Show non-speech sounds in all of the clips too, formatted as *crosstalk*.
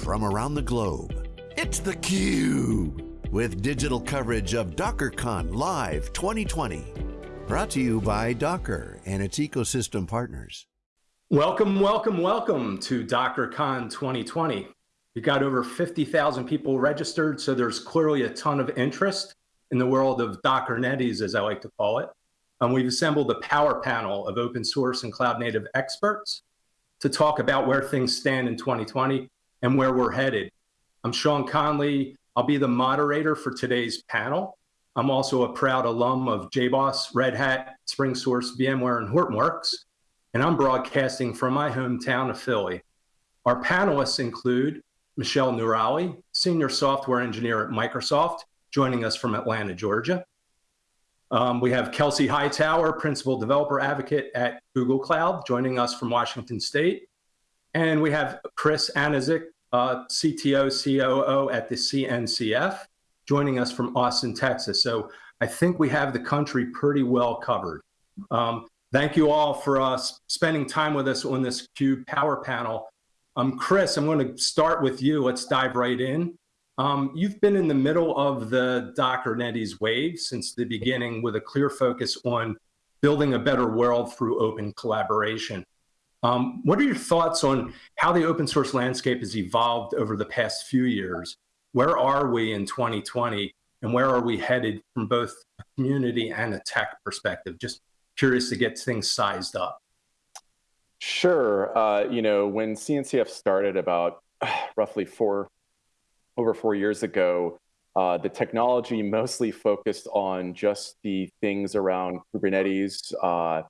from around the globe. It's theCUBE, with digital coverage of DockerCon Live 2020. Brought to you by Docker and its ecosystem partners. Welcome, welcome, welcome to DockerCon 2020. We got over 50,000 people registered, so there's clearly a ton of interest in the world of Dockernetes, as I like to call it. And we've assembled a power panel of open source and cloud native experts to talk about where things stand in 2020 and where we're headed. I'm Shaun Connolly. I'll be the moderator for today's panel. I'm also a proud alum of JBoss, Red Hat, SpringSource, VMware, and Hortonworks, and I'm broadcasting from my hometown of Philly. Our panelists include Michelle Noorali, Senior Software Engineer at Microsoft, joining us from Atlanta, Georgia. Um, we have Kelsey Hightower, Principal Developer Advocate at Google Cloud, joining us from Washington State. And we have Chris Aniszczyk, uh, CTO, COO at the CNCF, joining us from Austin, Texas. So I think we have the country pretty well covered. Um, thank you all for uh, spending time with us on this CUBE Power Panel. Um, Chris, I'm going to start with you. Let's dive right in. Um, you've been in the middle of the Dockernetes wave since the beginning with a clear focus on building a better world through open collaboration. Um, what are your thoughts on how the open source landscape has evolved over the past few years? Where are we in 2020 and where are we headed from both a community and a tech perspective? Just curious to get things sized up. Sure. Uh, you know, when CNCF started about *sighs* roughly four, over four years ago, uh, the technology mostly focused on just the things around Kubernetes, uh,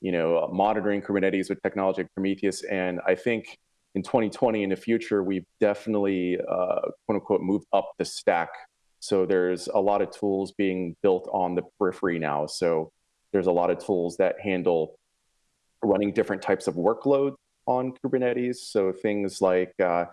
you know, monitoring Kubernetes with technology like Prometheus. And I think in 2020 in the future, we've definitely, uh, quote unquote, moved up the stack. So there's a lot of tools being built on the periphery now. So there's a lot of tools that handle running different types of workloads on Kubernetes. So things like uh,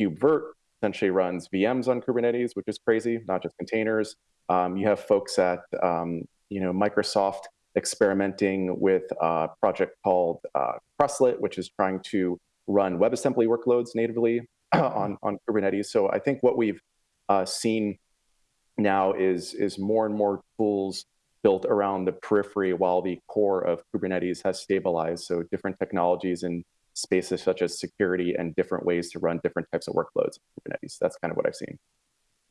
KubeVirt essentially runs VMs on Kubernetes, which is crazy, not just containers. Um, you have folks at um, you know Microsoft experimenting with a project called uh, which is trying to run WebAssembly workloads natively *clears throat* on, on Kubernetes. So I think what we've uh, seen now is, is more and more tools built around the periphery while the core of Kubernetes has stabilized. So different technologies and spaces such as security and different ways to run different types of workloads in Kubernetes. That's kind of what I've seen.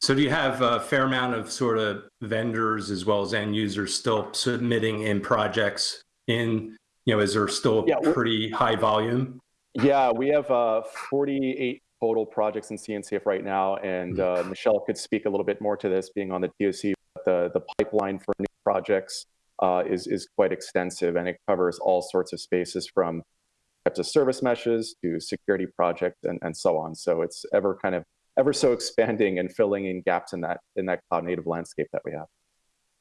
So do you have a fair amount of sort of vendors as well as end users still submitting in projects in, you know, is there still yeah, pretty high volume? Yeah, we have uh, 48 total projects in CNCF right now, and uh, Michelle could speak a little bit more to this being on the TOC. The, the pipeline for new projects uh, is, is quite extensive, and it covers all sorts of spaces from types of service meshes to security projects and, and so on. So it's ever kind of ever so expanding and filling in gaps in that in that cloud native landscape that we have.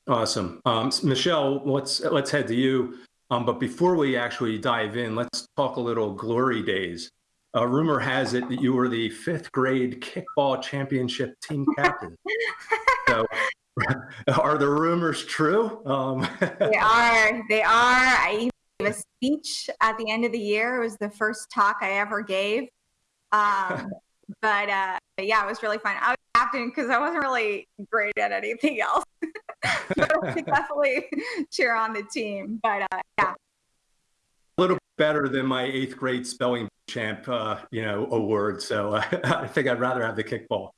Awesome, um, Michelle. Let's let's head to you. Um, but before we actually dive in, let's talk a little glory days. A rumor has it that you were the fifth grade kickball championship team captain. *laughs* so, *laughs* are the rumors true? Um, they *laughs* are. They are. I gave a speech at the end of the year. It was the first talk I ever gave. Um, but uh, yeah, it was really fun. I was captain because I wasn't really great at anything else. *laughs* but I definitely cheer on the team. But uh, yeah. A little better than my eighth grade spelling champ, uh, you know, award. So *laughs* I think I'd rather have the kickball.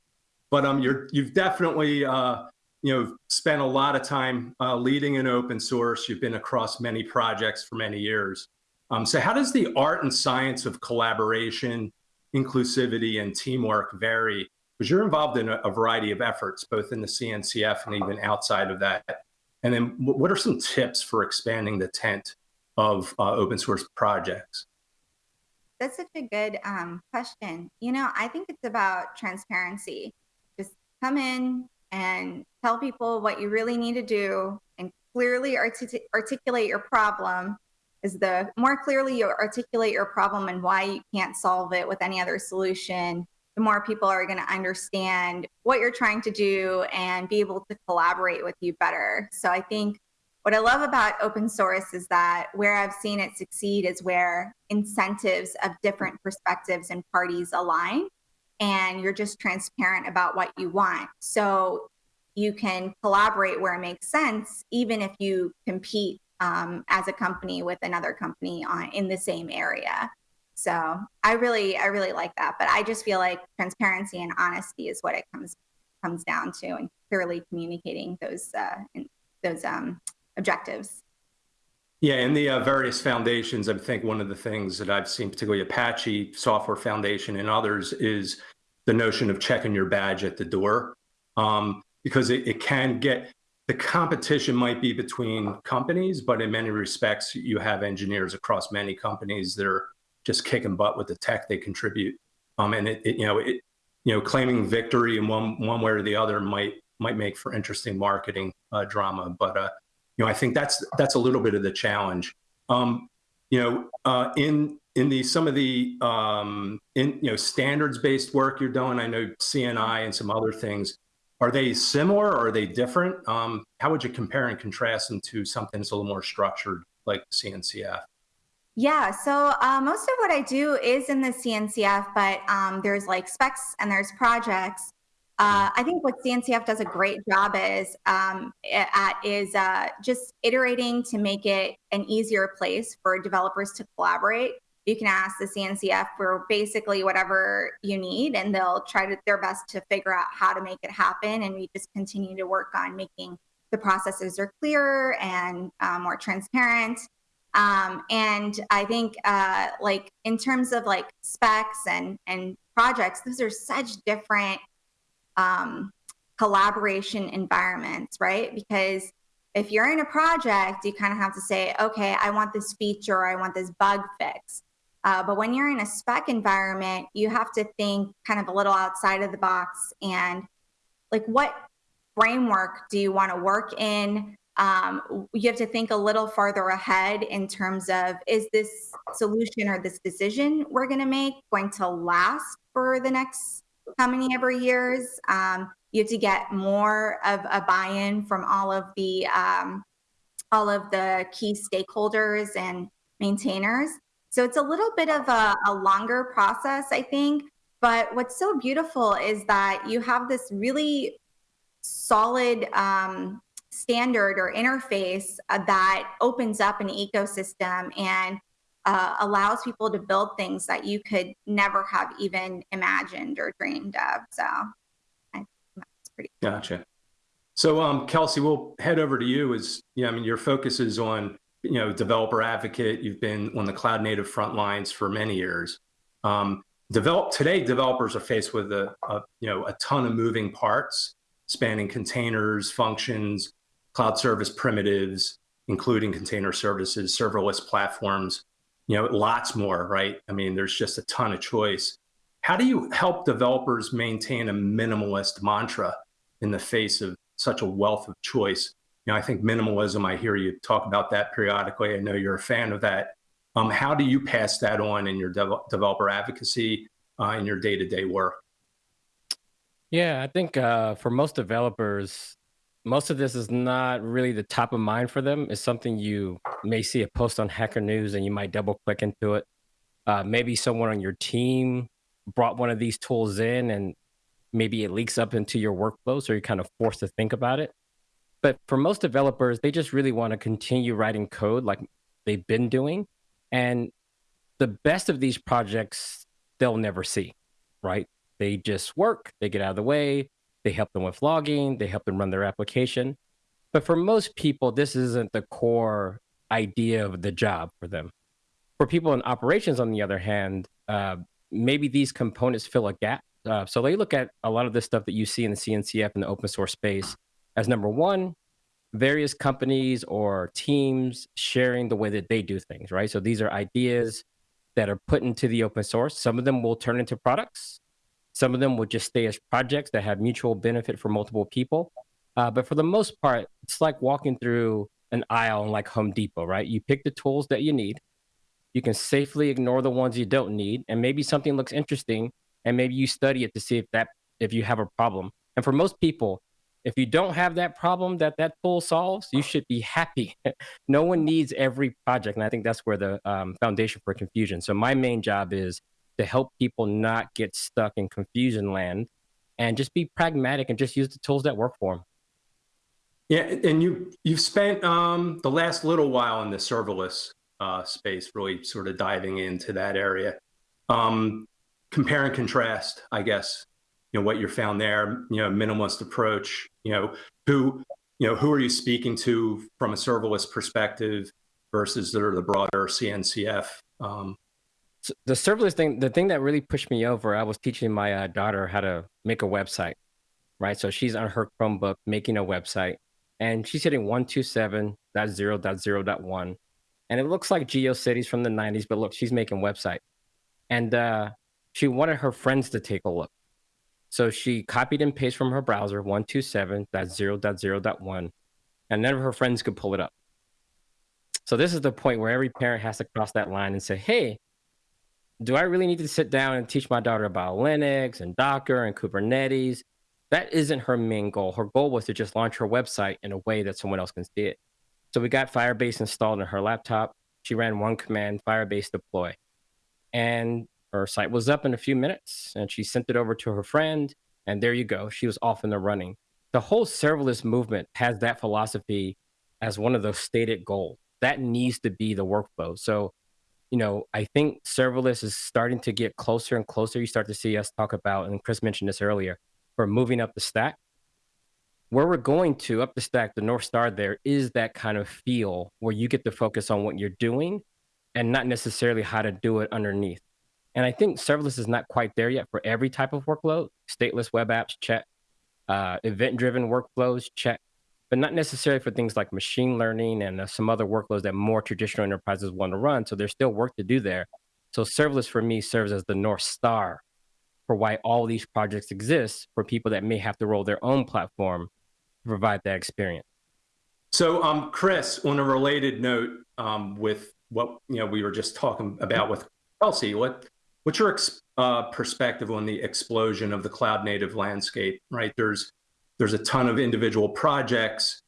But um, you're you've definitely uh, you know spent a lot of time uh, leading in open source. You've been across many projects for many years. Um, so how does the art and science of collaboration, inclusivity, and teamwork vary? Because you're involved in a, a variety of efforts, both in the CNCF and even outside of that. And then what are some tips for expanding the tent of uh, open source projects? That's such a good um, question. You know, I think it's about transparency. Just come in and tell people what you really need to do and clearly artic articulate your problem is the more clearly you articulate your problem and why you can't solve it with any other solution, the more people are going to understand what you're trying to do and be able to collaborate with you better. So I think what I love about open source is that where I've seen it succeed is where incentives of different perspectives and parties align. and you're just transparent about what you want. So you can collaborate where it makes sense, even if you compete um, as a company with another company on, in the same area. So I really, I really like that. But I just feel like transparency and honesty is what it comes comes down to, and clearly communicating those uh, those um, objectives. Yeah, in the uh, various foundations, I think one of the things that I've seen, particularly Apache Software Foundation and others, is the notion of checking your badge at the door, um, because it, it can get the competition might be between companies, but in many respects, you have engineers across many companies that are just kicking butt with the tech they contribute, um, and it, it you know it you know claiming victory in one one way or the other might might make for interesting marketing uh, drama, but uh, you know, I think that's that's a little bit of the challenge. Um, you know, uh, in in the some of the um, in you know standards based work you're doing, I know CNI and some other things. Are they similar or are they different? Um, how would you compare and contrast them to something that's a little more structured like the CNCF? Yeah, so uh, most of what I do is in the CNCF, but um, there's like specs and there's projects. Uh, I think what CNCF does a great job is um, at is uh, just iterating to make it an easier place for developers to collaborate. You can ask the CNCF for basically whatever you need, and they'll try to, their best to figure out how to make it happen. And we just continue to work on making the processes are clearer and uh, more transparent. Um, and I think, uh, like in terms of like specs and and projects, those are such different um, collaboration environments, right? Because if you're in a project, you kind of have to say, okay, I want this feature, I want this bug fixed. Uh, but when you're in a spec environment, you have to think kind of a little outside of the box and like what framework do you want to work in? Um, you have to think a little farther ahead in terms of is this solution or this decision we're going to make going to last for the next how many ever years. Um, you have to get more of a buy-in from all of the um, all of the key stakeholders and maintainers. So it's a little bit of a, a longer process, I think. But what's so beautiful is that you have this really solid um, standard or interface uh, that opens up an ecosystem and uh, allows people to build things that you could never have even imagined or dreamed of. So that's pretty cool. Gotcha. So, um, Kelsey, we'll head over to you. Is yeah, I mean, your focus is on you know developer advocate. You've been on the cloud native front lines for many years. Um, develop today, developers are faced with a, a you know a ton of moving parts, spanning containers, functions, cloud service primitives, including container services, serverless platforms you know, lots more, right? I mean, there's just a ton of choice. How do you help developers maintain a minimalist mantra in the face of such a wealth of choice? You know, I think minimalism, I hear you talk about that periodically. I know you're a fan of that. Um, how do you pass that on in your dev- developer advocacy uh, in your day to day work? Yeah, I think uh, for most developers, most of this is not really the top of mind for them. It's something you may see a post on Hacker News and you might double click into it. Uh, maybe someone on your team brought one of these tools in and maybe it leaks up into your workflow. So you're kind of forced to think about it. But for most developers, they just really want to continue writing code like they've been doing. And the best of these projects, they'll never see, right? They just work, they get out of the way, they help them with logging, they help them run their application. But for most people, this isn't the core idea of the job for them. For people in operations, on the other hand, uh, maybe these components fill a gap. Uh, so they look at a lot of this stuff that you see in the CNCF and the open source space as number one, various companies or teams sharing the way that they do things, right? So these are ideas that are put into the open source. Some of them will turn into products. Some of them will just stay as projects that have mutual benefit for multiple people. Uh, but for the most part, it's like walking through an aisle in like Home Depot, right? You pick the tools that you need. You can safely ignore the ones you don't need, and maybe something looks interesting, and maybe you study it to see if that if you have a problem. And for most people, if you don't have that problem that that tool solves, you should be happy. *laughs* no one needs every project, and I think that's where the um, foundation for confusion. So my main job is to help people not get stuck in confusion land and just be pragmatic and just use the tools that work for them. Yeah, and you you've spent um, the last little while in the serverless uh, space, really sort of diving into that area. Um, compare and contrast, I guess. You know what you found there. You know, minimalist approach. You know who you know who are you speaking to from a serverless perspective versus the, the broader CNCF. Um, so the serverless thing, the thing that really pushed me over, I was teaching my uh, daughter how to make a website, right? So she's on her Chromebook making a website and she's hitting 127.0.0.1. And it looks like GeoCities from the 90s, but look, she's making website. And uh, she wanted her friends to take a look. So she copied and pasted from her browser 127.0.0.1, and none of her friends could pull it up. So this is the point where every parent has to cross that line and say, hey, do I really need to sit down and teach my daughter about Linux and Docker and Kubernetes? That isn't her main goal. Her goal was to just launch her website in a way that someone else can see it. So we got Firebase installed on her laptop. She ran one command, Firebase deploy. And her site was up in a few minutes and she sent it over to her friend. And there you go. She was off in the running. The whole serverless movement has that philosophy as one of those stated goals. That needs to be the workflow. So, you know, I think serverless is starting to get closer and closer. You start to see us talk about, and Chris mentioned this earlier, for moving up the stack. Where we're going to up the stack, the North Star there is that kind of feel where you get to focus on what you're doing and not necessarily how to do it underneath. And I think serverless is not quite there yet for every type of workload. Stateless web apps, check. Uh, event driven workflows, check. But not necessarily for things like machine learning and uh, some other workloads that more traditional enterprises want to run. So there's still work to do there. So serverless for me serves as the North Star for why all these projects exist for people that may have to roll their own platform to provide that experience. So, um, Chris, on a related note, um, with what you know we were just talking about with Kelsey, what what's your uh, perspective on the explosion of the cloud native landscape? Right, there's there's a ton of individual projects.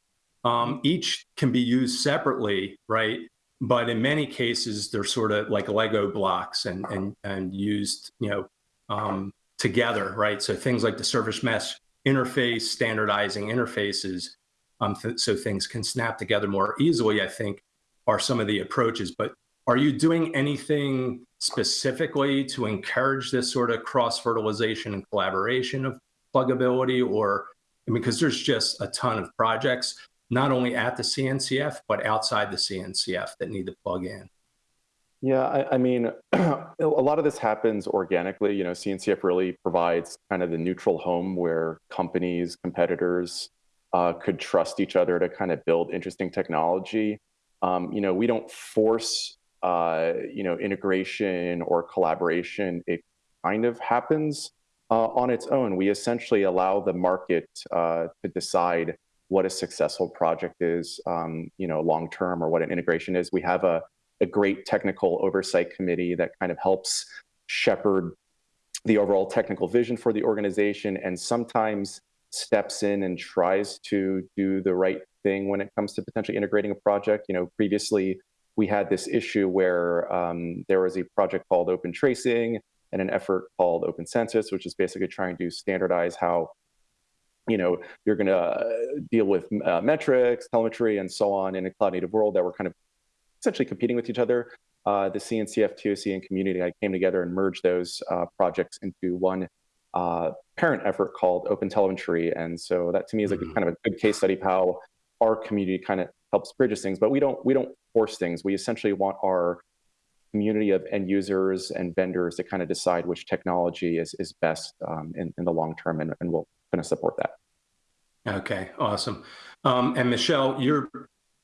Um, each can be used separately, right? But in many cases, they're sort of like Lego blocks and and and used, you know, um, together, right? So things like the service mesh interface, standardizing interfaces, um, th so things can snap together more easily, I think, are some of the approaches. But are you doing anything specifically to encourage this sort of cross-fertilization and collaboration of pluggability? Or, I mean, because there's just a ton of projects, not only at the CNCF, but outside the CNCF that need to plug in. Yeah, I, I mean, *clears throat* a lot of this happens organically. You know, CNCF really provides kind of the neutral home where companies, competitors uh, could trust each other to kind of build interesting technology. Um, you know, we don't force, uh, you know, integration or collaboration. It kind of happens uh, on its own. We essentially allow the market uh, to decide what a successful project is, um, you know, long term, or what an integration is. We have a a great technical oversight committee that kind of helps shepherd the overall technical vision for the organization and sometimes steps in and tries to do the right thing when it comes to potentially integrating a project. You know, previously we had this issue where um, there was a project called Open Tracing and an effort called Open Census, which is basically trying to standardize how you know you're going to uh, deal with uh, metrics, telemetry, and so on in a cloud native world that were kind of essentially competing with each other. Uh, the CNCF, TOC, and community I came together and merged those uh, projects into one uh, parent effort called Open Telemetry. And so that to me is like mm-hmm. a, kind of a good case study of how our community kind of helps bridges things. But we don't we don't force things. We essentially want our community of end users and vendors to kind of decide which technology is is best um, in, in the long term, and, and we'll kind of support that. Okay, awesome. Um, and Michelle, you're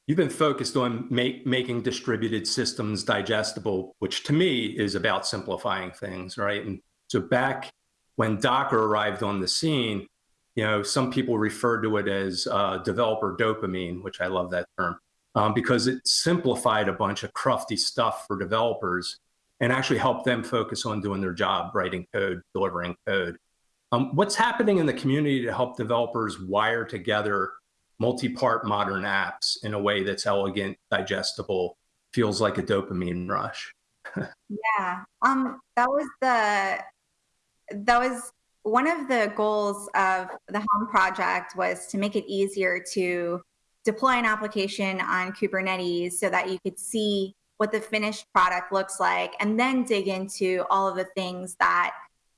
you've been focused on make, making distributed systems digestible, which to me is about simplifying things, right? And so back when Docker arrived on the scene, you know, some people referred to it as uh, developer dopamine, which I love that term, um, because it simplified a bunch of crufty stuff for developers and actually helped them focus on doing their job, writing code, delivering code. Um, what's happening in the community to help developers wire together multi-part modern apps in a way that's elegant, digestible, feels like a dopamine rush. *laughs* yeah. Um, that was the that was one of the goals of the Helm project was to make it easier to deploy an application on Kubernetes so that you could see what the finished product looks like and then dig into all of the things that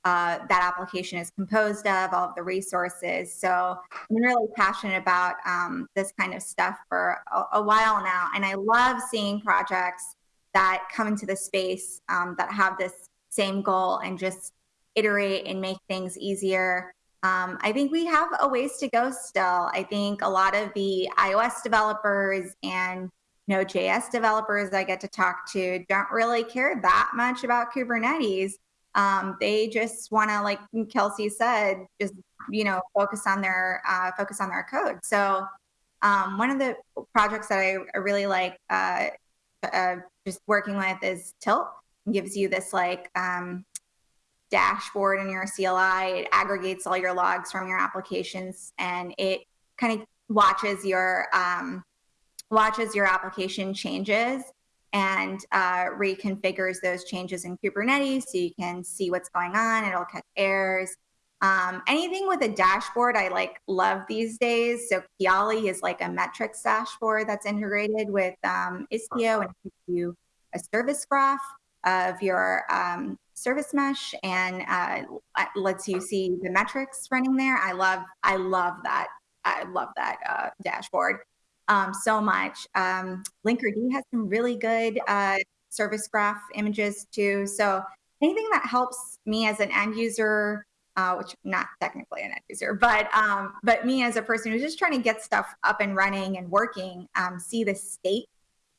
uh, that application is composed of, all of the resources. So I'm really passionate about um, this kind of stuff for a, a, while now. And I love seeing projects that come into the space um, that have this same goal and just iterate and make things easier. Um, I think we have a ways to go still. I think a lot of the iOS developers and Node.js developers I get to talk to don't really care that much about Kubernetes. Um, they just want to, like Kelsey said, just you know focus on their uh, focus on their code. So um, one of the projects that I, really like uh, uh, just working with is Tilt. It gives you this like um, dashboard in your CLI. It aggregates all your logs from your applications, and it kind of watches your um, watches your application changes and uh, reconfigures those changes in Kubernetes so you can see what's going on. It'll catch errors. Um, anything with a dashboard, I like love these days. So Kiali is like a metrics dashboard that's integrated with um, Istio and gives you a service graph of your um, service mesh and uh, lets you see the metrics running there. I love, I love that. I love that uh, dashboard um, so much. Um, Linkerd has some really good uh, service graph images too. So anything that helps me as an end user, uh, which not technically an end user, but um, but me as a person who's just trying to get stuff up and running and working, um, see the state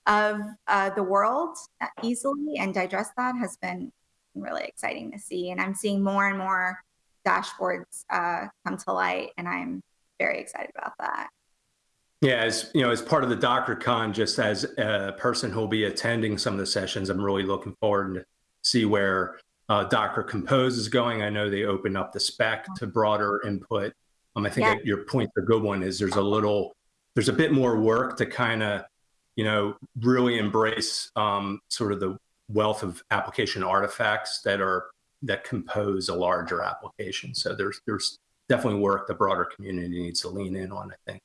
of uh, the world easily and digest that has been really exciting to see. And I'm seeing more and more dashboards uh, come to light, and I'm very excited about that. Yeah, as you know, as part of the DockerCon, just as a person who'll be attending some of the sessions, I'm really looking forward to see where uh, Docker Compose is going. I know they open up the spec to broader input. Um, I think yeah. your point, the good one is there's a little, there's a bit more work to kind of, you know, really embrace um, sort of the wealth of application artifacts that are that compose a larger application. So there's there's definitely work the broader community needs to lean in on. I think.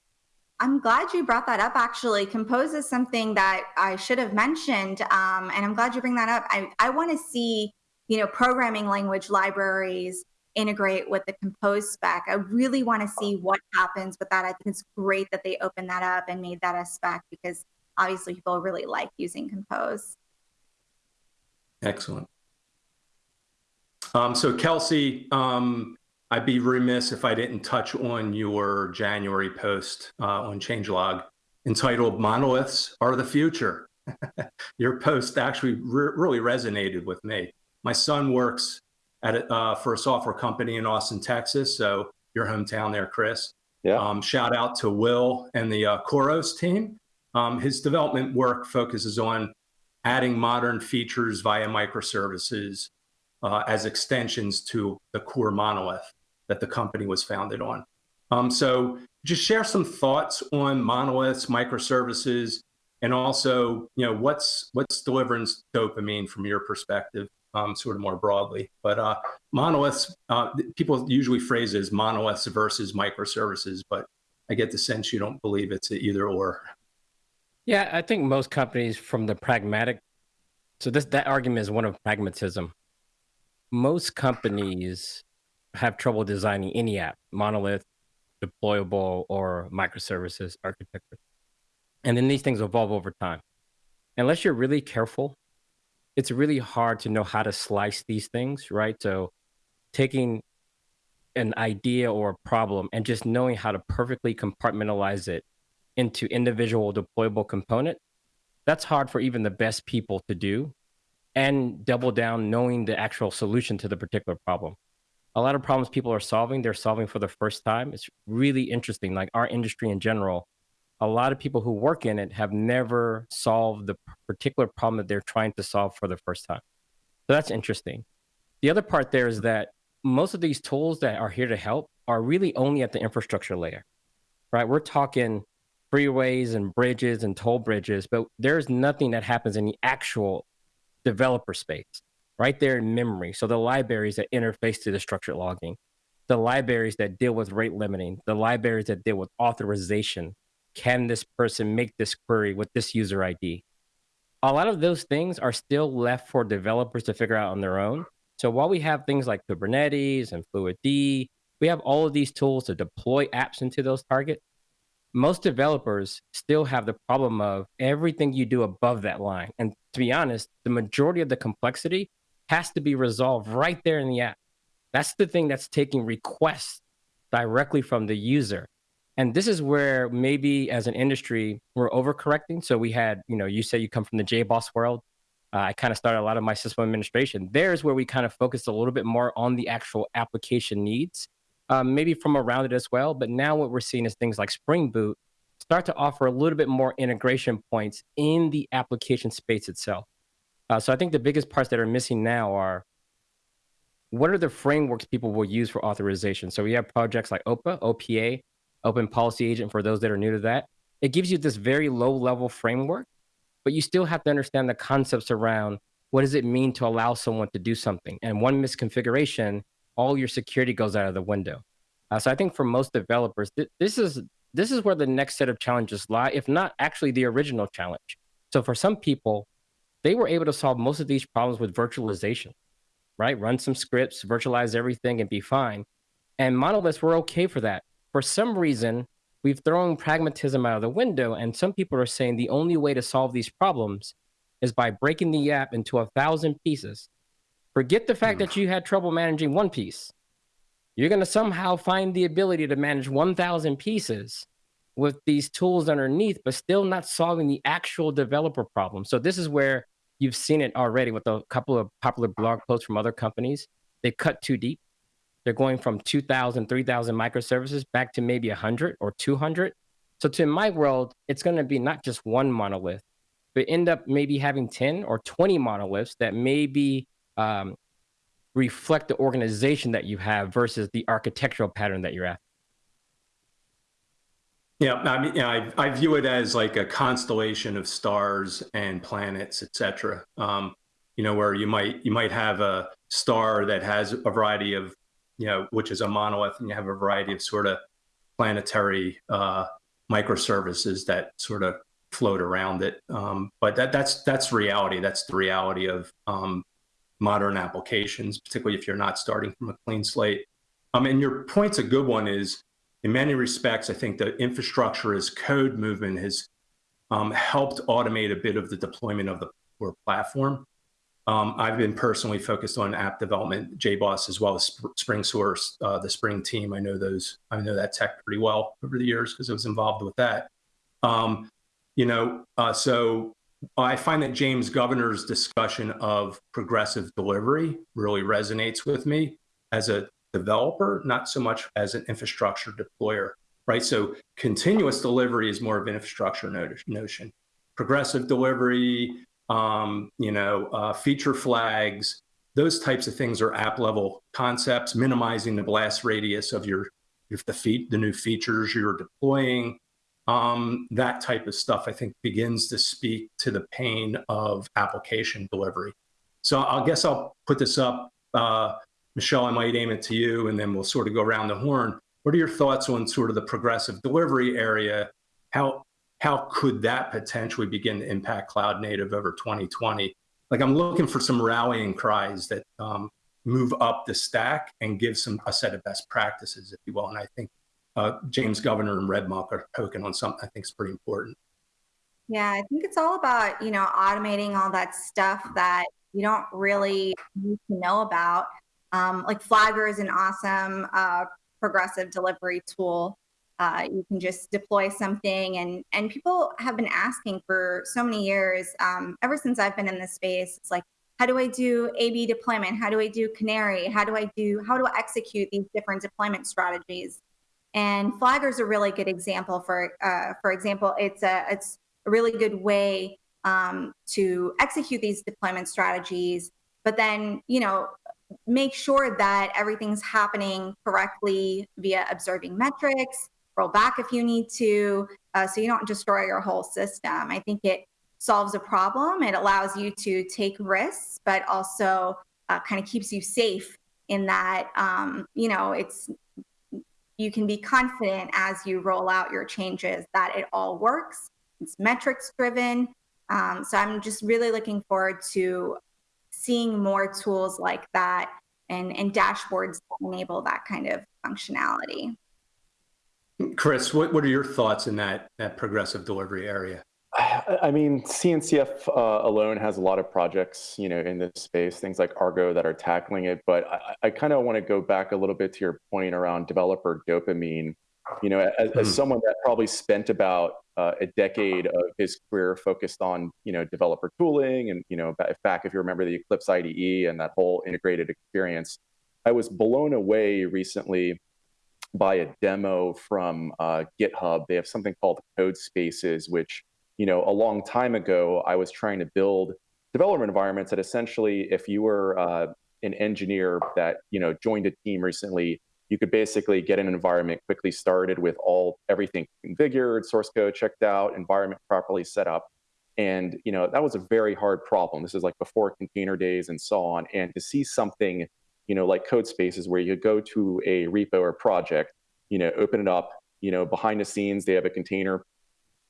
I'm glad you brought that up. Actually, Compose is something that I should have mentioned, um, and I'm glad you bring that up. I, I want to see, you know, programming language libraries integrate with the Compose spec. I really want to see what happens with that. I think it's great that they opened that up and made that a spec because obviously people really like using Compose. Excellent. Um, so Kelsey, um, I'd be remiss if I didn't touch on your January post uh, on changelog entitled Monoliths Are the Future. *laughs* your post actually re really resonated with me. My son works at a, uh, for a software company in Austin, Texas. So your hometown there, Chris. Yeah. Um, shout out to Will and the uh, Khoros team. Um, his development work focuses on adding modern features via microservices uh, as extensions to the core monolith that the company was founded on. Um, so just share some thoughts on monoliths, microservices, and also, you know, what's what's delivering dopamine from your perspective, um, sort of more broadly. But uh, monoliths, uh, people usually phrase it as monoliths versus microservices, but I get the sense you don't believe it's either or. Yeah, I think most companies from the pragmatic, so this that argument is one of pragmatism. Most companies have trouble designing any app, monolith, deployable, or microservices architecture. And then these things evolve over time. Unless you're really careful, it's really hard to know how to slice these things, right? So taking an idea or a problem and just knowing how to perfectly compartmentalize it into individual deployable component, that's hard for even the best people to do and double down knowing the actual solution to the particular problem. A lot of problems people are solving, they're solving for the first time. It's really interesting. Like our industry in general, a lot of people who work in it have never solved the particular problem that they're trying to solve for the first time. So that's interesting. The other part there is that most of these tools that are here to help are really only at the infrastructure layer, right? We're talking freeways and bridges and toll bridges, but there's nothing that happens in the actual developer space, right there in memory. So the libraries that interface to the structured logging, the libraries that deal with rate limiting, the libraries that deal with authorization. Can this person make this query with this user ID? A lot of those things are still left for developers to figure out on their own. So while we have things like Kubernetes and Fluentd, we have all of these tools to deploy apps into those targets. Most developers still have the problem of everything you do above that line. And to be honest, the majority of the complexity has to be resolved right there in the app. That's the thing that's taking requests directly from the user. And this is where maybe as an industry, we're overcorrecting. So we had, you know, you say you come from the JBoss world. Uh, I kind of started a lot of my system administration. There's where we kind of focused a little bit more on the actual application needs, um, maybe from around it as well. But now what we're seeing is things like Spring Boot start to offer a little bit more integration points in the application space itself. Uh, so I think the biggest parts that are missing now are what are the frameworks people will use for authorization? So we have projects like OPA, OPA, Open Policy Agent for those that are new to that. It gives you this very low level framework but you still have to understand the concepts around what does it mean to allow someone to do something. And one misconfiguration, all your security goes out of the window. Uh, so I think for most developers, th- this is this is where the next set of challenges lie, if not actually the original challenge. So for some people, they were able to solve most of these problems with virtualization, right? Run some scripts, virtualize everything, and be fine. And monoliths were okay for that. For some reason, we've thrown pragmatism out of the window, and some people are saying the only way to solve these problems is by breaking the app into a thousand pieces. Forget the fact mm. that you had trouble managing one piece. You're going to somehow find the ability to manage 1,000 pieces with these tools underneath, but still not solving the actual developer problem. So, this is where you've seen it already with a couple of popular blog posts from other companies. They cut too deep they're going from 2,000, 3,000 microservices back to maybe 100 or 200. So to my world, it's going to be not just one monolith, but end up maybe having 10 or 20 monoliths that maybe um, reflect the organization that you have versus the architectural pattern that you're at. Yeah, I mean, I, I, view it as like a constellation of stars and planets, et cetera. Um, you know, where you might you might have a star that has a variety of you know, which is a monolith, and you have a variety of sort of planetary uh, microservices that sort of float around it. Um, but that that's that's reality. That's the reality of um, modern applications, particularly if you're not starting from a clean slate. Um, and your point's a good one. Is in many respects, I think the infrastructure as code movement has um, helped automate a bit of the deployment of the core platform. Um, I've been personally focused on app development, JBoss, as well as Spring Source, uh, the Spring team. I know those, I know that tech pretty well over the years because I was involved with that. Um, you know, uh, so I find that James Governor's discussion of progressive delivery really resonates with me as a developer, not so much as an infrastructure deployer, right? So continuous delivery is more of an infrastructure notion. Progressive delivery, um, you know, uh, feature flags, those types of things are app level concepts, minimizing the blast radius of your, if the feet, the new features you're deploying, um, that type of stuff, I think begins to speak to the pain of application delivery. So I guess I'll put this up. Uh, Michelle, I might aim it to you, and then we'll sort of go around the horn. What are your thoughts on sort of the progressive delivery area? How how could that potentially begin to impact cloud native over 2020? Like I'm looking for some rallying cries that um, move up the stack and give some a set of best practices, if you will. And I think uh, James Governor and RedMonk are poking on something I think is pretty important. Yeah, I think it's all about you know automating all that stuff that you don't really need to know about. Um, like Flagger is an awesome uh, progressive delivery tool. Uh, you can just deploy something and and people have been asking for so many years um, ever since i've been in this space. It's like how do i do ab deployment? How do i do canary? How do i do how do i execute these different deployment strategies and flagger is a really good example for uh, for example it's a it's a really good way um, to execute these deployment strategies but then you know make sure that everything's happening correctly via observing metrics roll back if you need to, uh, so you don't destroy your whole system. I think it solves a problem. It allows you to take risks, but also uh, kind of keeps you safe in that, um, you know, it's you can be confident as you roll out your changes that it all works. It's metrics driven. Um, so I'm just really looking forward to seeing more tools like that and, and dashboards that enable that kind of functionality. Chris, what, what are your thoughts in that, that progressive delivery area? *sighs* I mean, CNCF uh, alone has a lot of projects, you know, in this space, things like Argo that are tackling it. But I, I kind of want to go back a little bit to your point around developer dopamine. You know, as, mm-hmm. as someone that probably spent about uh, a decade of his career focused on, you know, developer tooling, and you know, back if you remember the Eclipse IDE and that whole integrated experience, I was blown away recently by a demo from uh, GitHub. They have something called Code Spaces, which you know, a long time ago, I was trying to build development environments that essentially, if you were uh, an engineer that you know joined a team recently, you could basically get an environment quickly started with all everything configured, source code checked out, environment properly set up. And you know that was a very hard problem. This is like before container days and so on. And to see something, you know, like code spaces where you go to a repo or project, you know, open it up, you know, behind the scenes they have a container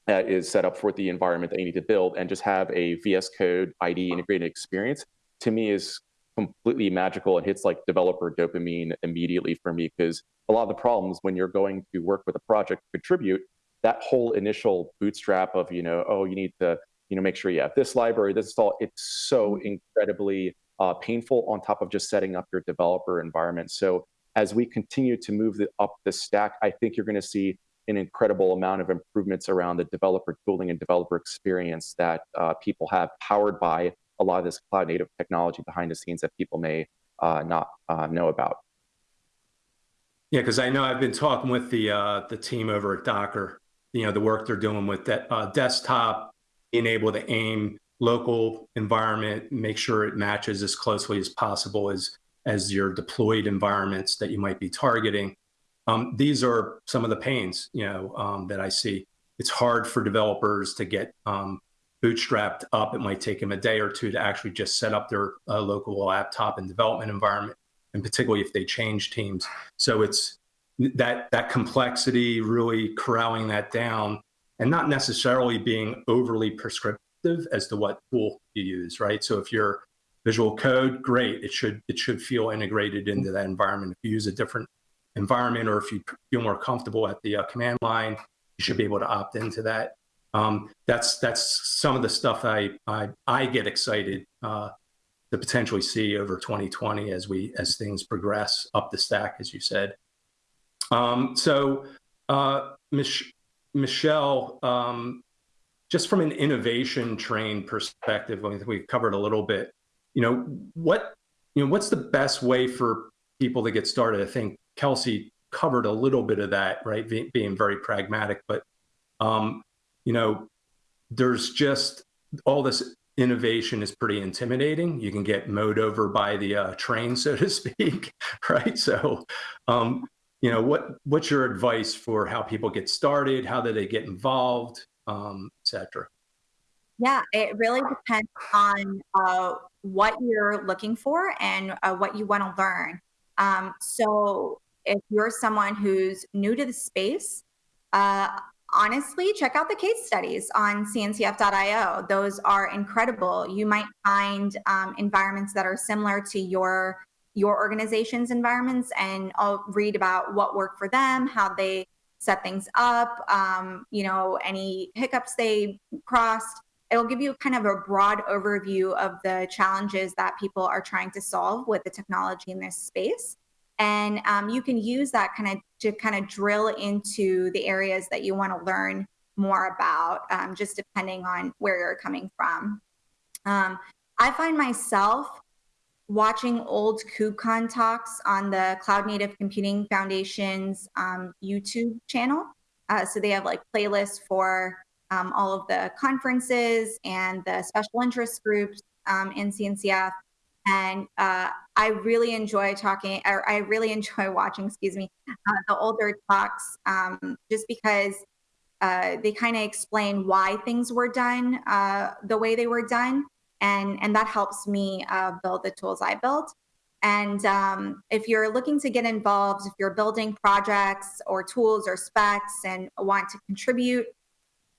that is set up for the environment that you need to build and just have a VS Code ID integrated experience to me is completely magical. And hits like developer dopamine immediately for me because a lot of the problems when you're going to work with a project contribute that whole initial bootstrap of you know oh you need to you know make sure you have this library this install it's so mm-hmm. incredibly uh, painful on top of just setting up your developer environment. So as we continue to move the, up the stack i think you're going to see an incredible amount of improvements around the developer tooling and developer experience that uh, people have powered by a lot of this cloud native technology behind the scenes that people may uh, not uh, know about. Yeah, because I know I've been talking with the uh, the team over at Docker. You know, the work they're doing with that uh, desktop, being able to aim local environment, make sure it matches as closely as possible as as your deployed environments that you might be targeting. Um, these are some of the pains, you know, um, that I see. It's hard for developers to get um, bootstrapped up. It might take them a day or two to actually just set up their uh, local laptop and development environment, and particularly if they change teams. So it's that that complexity, really corralling that down, and not necessarily being overly prescriptive as to what tool you use, right? So if you're Visual Code, great. It should it should feel integrated into that environment. If you use a different environment or if you feel more comfortable at the uh, command line, you should be able to opt into that. Um, that's that's some of the stuff I I, I get excited uh, to potentially see over 2020 as we as things progress up the stack, as you said. Um, so, uh, Mich- Michelle, um, just from an innovation train perspective, I think we covered a little bit. You know what you know what's the best way for people to get started? I think Kelsey covered a little bit of that, right? Be, being very pragmatic, but um, you know, there's just all this innovation is pretty intimidating. You can get mowed over by the uh, train, so to *laughs* speak, right? So, um, you know, what what's your advice for how people get started? How do they get involved, um, etc. Yeah, it really depends on uh, what you're looking for and uh, what you want to learn. Um, so if you're someone who's new to the space, uh, honestly, check out the case studies on cncf.io. Those are incredible. You might find um, environments that are similar to your your organization's environments, and I'll read about what worked for them, how they set things up, um, you know, any hiccups they crossed. It'll give you kind of a broad overview of the challenges that people are trying to solve with the technology in this space and um, you can use that kind of to kind of drill into the areas that you want to learn more about um, just depending on where you're coming from um, i find myself watching old KubeCon talks on the Cloud Native Computing Foundation's um, YouTube channel. Uh, so they have like playlists for um, all of the conferences and the special interest groups um, in CNCF. And uh, I really enjoy talking, or I really *laughs* enjoy watching, excuse me, uh, the older talks, um, just because uh, they kind of explain why things were done uh, the way they were done, and and that helps me uh, build the tools I built. And um, if you're looking to get involved, if you're building projects or tools or specs and want to contribute,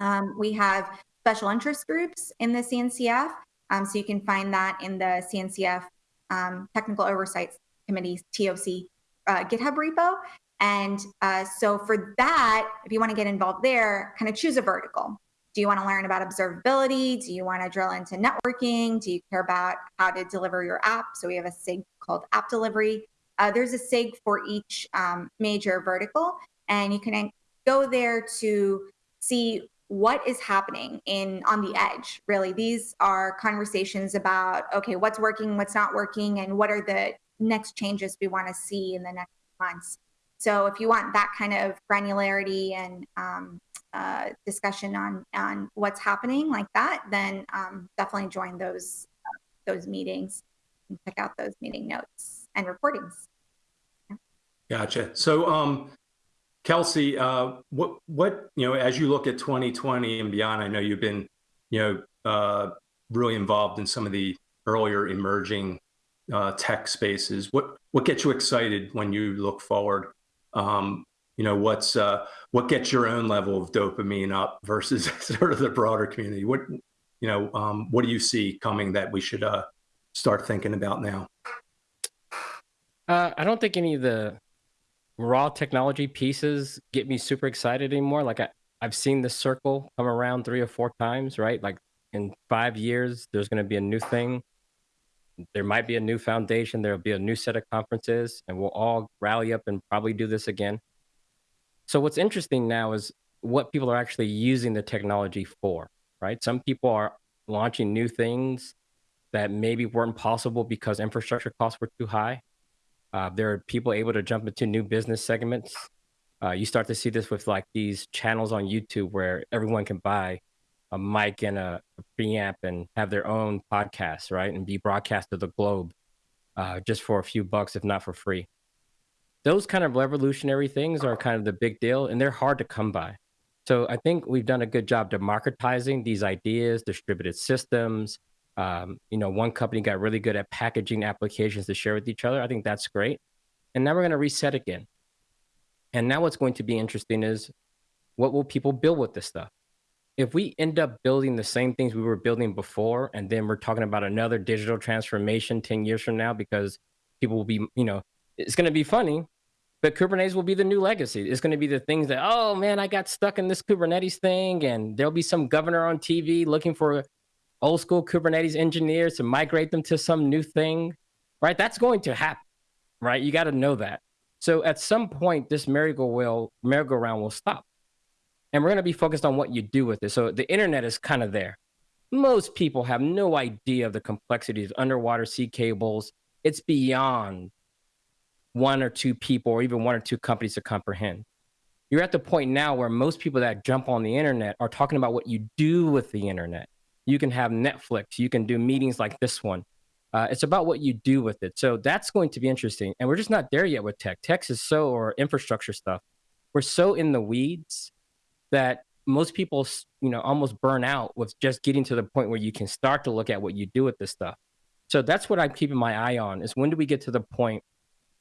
um, we have special interest groups in the CNCF. Um, so you can find that in the CNCF um, Technical Oversight Committee, TOC uh, GitHub repo. And uh, so for that, if you want to get involved there, kind of choose a vertical. Do you want to learn about observability? Do you want to drill into networking? Do you care about how to deliver your app? So we have a SIG called app delivery. Uh, there's a SIG for each um, major vertical, and you can go there to see what is happening in on the edge really? These are conversations about okay what's working what's not working and what are the next changes we want to see in the next months. So if you want that kind of granularity and um, uh, discussion on on what's happening like that then um, definitely join those uh, those meetings and check out those meeting notes and recordings yeah. gotcha. So um Kelsey, uh, what what you know as you look at 2020 and beyond? I know you've been you know uh, really involved in some of the earlier emerging uh, tech spaces. What what gets you excited when you look forward? Um, you know what's what gets your own level of dopamine up versus *laughs* sort of the broader community. What you know um, what do you see coming that we should uh, start thinking about now? I don't think any of the raw technology pieces get me super excited anymore. Like I, I've seen the circle come around three or four times, right? Like in five years, there's going to be a new thing. There might be a new foundation. There'll be a new set of conferences, and we'll all rally up and probably do this again. So what's interesting now is what people are actually using the technology for, right? Some people are launching new things that maybe weren't possible because infrastructure costs were too high. Uh, there are people able to jump into new business segments. Uh, you start to see this with like these channels on YouTube where everyone can buy a mic and a, preamp and have their own podcast, right? And be broadcast to the globe uh, just for a few bucks, if not for free. Those kind of revolutionary things are kind of the big deal, and they're hard to come by. So I think we've done a good job democratizing these ideas, distributed systems, um, you know, one company got really good at packaging applications to share with each other. I think that's great. And now we're going to reset again. And now what's going to be interesting is what will people build with this stuff? If we end up building the same things we were building before, and then we're talking about another digital transformation 10 years from now, because people will be, you know, it's going to be funny, but Kubernetes will be the new legacy. It's going to be the things that, oh man, I got stuck in this Kubernetes thing, and there'll be some governor on TV looking for old school Kubernetes engineers to migrate them to some new thing, right? That's going to happen, right? You got to know that. So at some point, this merry-go-round merry-go-round will stop. And we're going to be focused on what you do with it. So the internet is kind of there. Most people have no idea of the complexities of underwater sea cables. It's beyond one or two people or even one or two companies to comprehend. You're at the point now where most people that jump on the internet are talking about what you do with the internet you can have Netflix, you can do meetings like this one. Uh, it's about what you do with it. So that's going to be interesting. And we're just not there yet with tech. Tech is so, or infrastructure stuff, we're so in the weeds that most people, you know, almost burn out with just getting to the point where you can start to look at what you do with this stuff. So that's what I'm keeping my eye on is when do we get to the point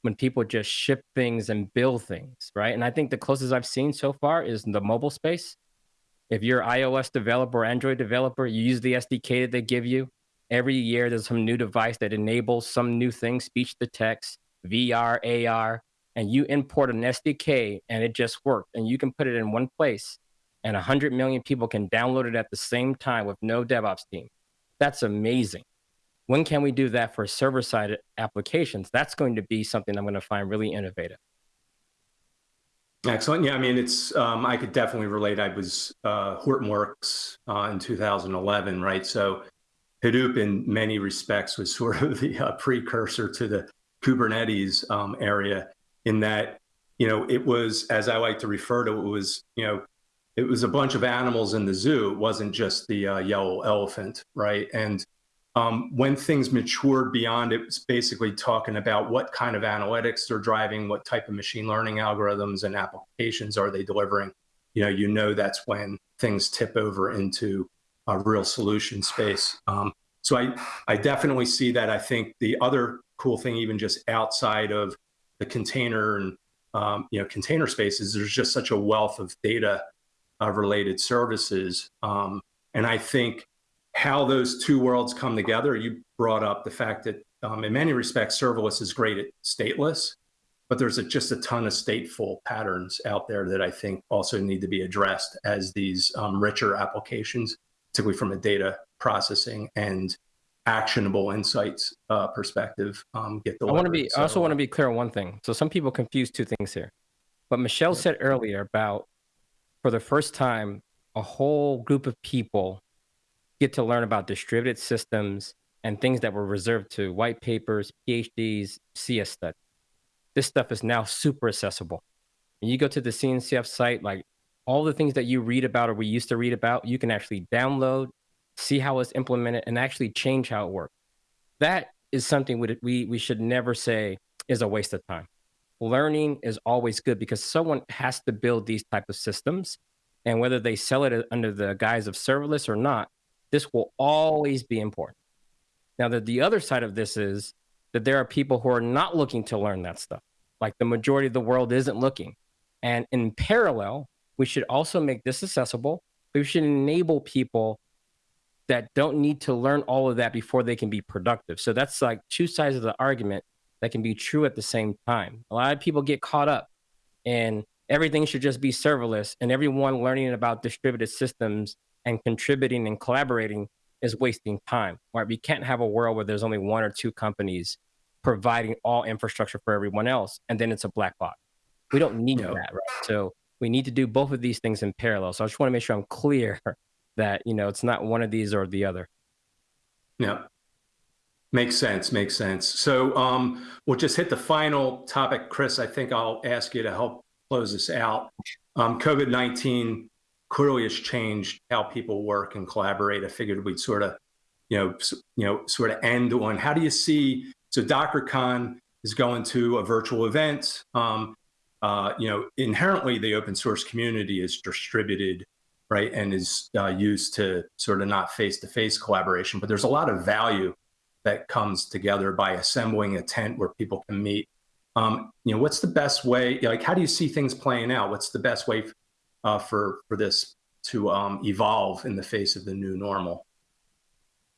when people just ship things and build things, right? And I think the closest I've seen so far is in the mobile space. If you're iOS developer or Android developer, you use the SDK that they give you. Every year, there's some new device that enables some new thing, speech to text, VR, AR, and you import an SDK and it just worked. And you can put it in one place and 100 million people can download it at the same time with no DevOps team. That's amazing. When can we do that for server side applications? That's going to be something I'm going to find really innovative. Excellent. Yeah, I mean, it's um, I could definitely relate. I was uh, Hortonworks uh, in 2011, right? So Hadoop, in many respects, was *laughs* sort of the uh, precursor to the Kubernetes um, area. In that, you know, it was, as I like to refer to it, was, you know, it was a bunch of animals in the zoo. It wasn't just the uh, yellow elephant, right? And um, when things matured beyond it was basically talking about what kind of analytics they're driving, what type of machine learning algorithms and applications are they delivering. you know, you know that's when things tip over into a real solution space. Um, so I, I definitely see that. I think the other cool thing, even just outside of the container and um, you know container spaces, there's just such a wealth of data uh, related services, um, and I think how those two worlds come together. You brought up the fact that um, in many respects, serverless is great at stateless, but there's a, just a ton of stateful patterns out there that I think also need to be addressed as these um, richer applications, particularly from a data processing and actionable insights uh, perspective um, get delivered. I want to be. So, I also want to be clear on one thing. So some people confuse two things here. But Michelle yeah. said earlier about, for the first time, a whole group of people get to learn about distributed systems and things that were reserved to white papers, PhDs, CS studies. This stuff is now super accessible. And you go to the CNCF site, like all the things that you read about or we used to read about, you can actually download, see how it's implemented, and actually change how it works. That is something we, we should never say is a waste of time. Learning is always good because someone has to build these type of systems. And whether they sell it uh, under the guise of serverless or not, this will always be important. Now, that the other side of this is that there are people who are not looking to learn that stuff. Like the majority of the world isn't looking. And in parallel, we should also make this accessible. We should enable people that don't need to learn all of that before they can be productive. So that's like two sides of the argument that can be true at the same time. A lot of people get caught up in everything should just be serverless and everyone learning about distributed systems and contributing and collaborating is wasting time, right? We can't have a world where there's only one or two companies providing all infrastructure for everyone else, and then it's a black box. We don't need that, right? So we need to do both of these things in parallel. So I just want to make sure I'm clear that you know it's not one of these or the other. Yeah, makes sense. Makes sense. So um, we'll just hit the final topic, Chris. I think I'll ask you to help close this out. Um, COVID nineteen clearly has changed how people work and collaborate. I figured we'd sort of, you know, you know, sort of end on how do you see? So DockerCon is going to a virtual event. Um, uh, you know, inherently the open source community is distributed, right, and is uh, used to sort of not face-to-face collaboration. But there's a lot of value that comes together by assembling a tent where people can meet. Um, you know, what's the best way? Like, how do you see things playing out? What's the best way uh, for for this to um, evolve in the face of the new normal?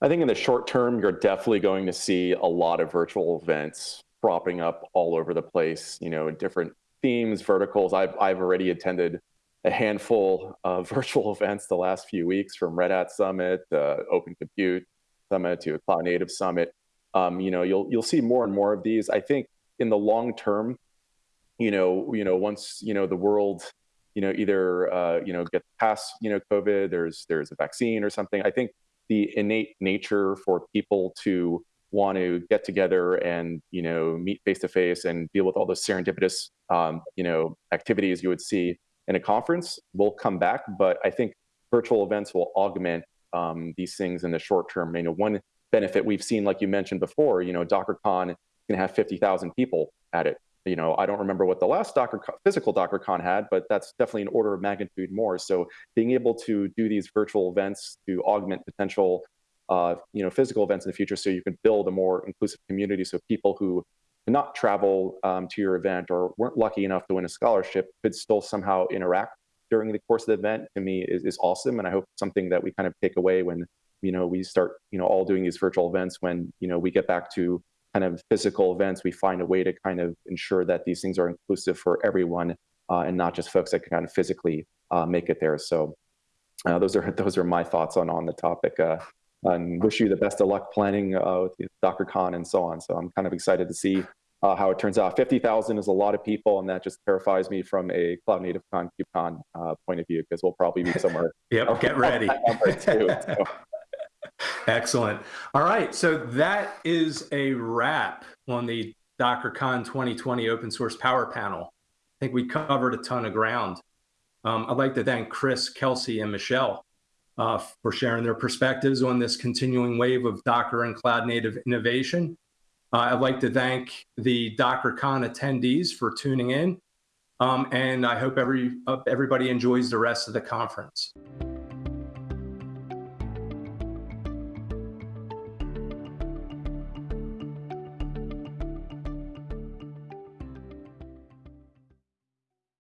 I think in the short term, you're definitely going to see a lot of virtual events propping up all over the place. You know, different themes, verticals. I've I've already attended a handful of *laughs* virtual events the last few weeks, from Red Hat Summit, uh, Open Compute Summit to a Cloud Native Summit. Um, you know, you'll you'll see more and more of these. I think in the long term, you know, you know, once you know the world you know, either uh, you know get past you know COVID, there's there's a vaccine or something. I think the innate nature for people to want to get together and you know meet face to face and deal with all those serendipitous um, you know activities you would see in a conference will come back. But I think virtual events will augment um, these things in the short term. You know, one benefit we've seen, like you mentioned before, you know, DockerCon can have 50,000 people at it you know, I don't remember what the last Docker physical DockerCon had, but that's definitely an order of magnitude more. So being able to do these virtual events to augment potential, uh, you know, physical events in the future, so you can build a more inclusive community, so people who cannot travel um, to your event or weren't lucky enough to win a scholarship could still somehow interact during the course of the event. To me, is, is awesome, and I hope something that we kind of take away when you know we start you know all doing these virtual events when you know we get back to kind of physical events, we find a way to kind of ensure that these things are inclusive for everyone uh, and not just folks that can kind of physically uh, make it there. So uh, those are *laughs* those are my thoughts on on the topic. Uh, and wish you the best of luck planning uh, with DockerCon and so on. So I'm kind of excited to see uh, how it turns out. 50,000 is a lot of people, and that just terrifies me from a Cloud Native Con KubeCon point of view because we'll probably be somewhere. *laughs* yep, get ready. *laughs* too, so. Excellent. All right. So that is a wrap on the DockerCon 2020 Open Source Power Panel. I think we covered a ton of ground. Um, I'd like to thank Chris, Kelsey, and Michelle uh, for sharing their perspectives on this continuing wave of Docker and cloud native innovation. Uh, I'd like to thank the DockerCon attendees for tuning in. Um, and I hope every uh, everybody enjoys the rest of the conference.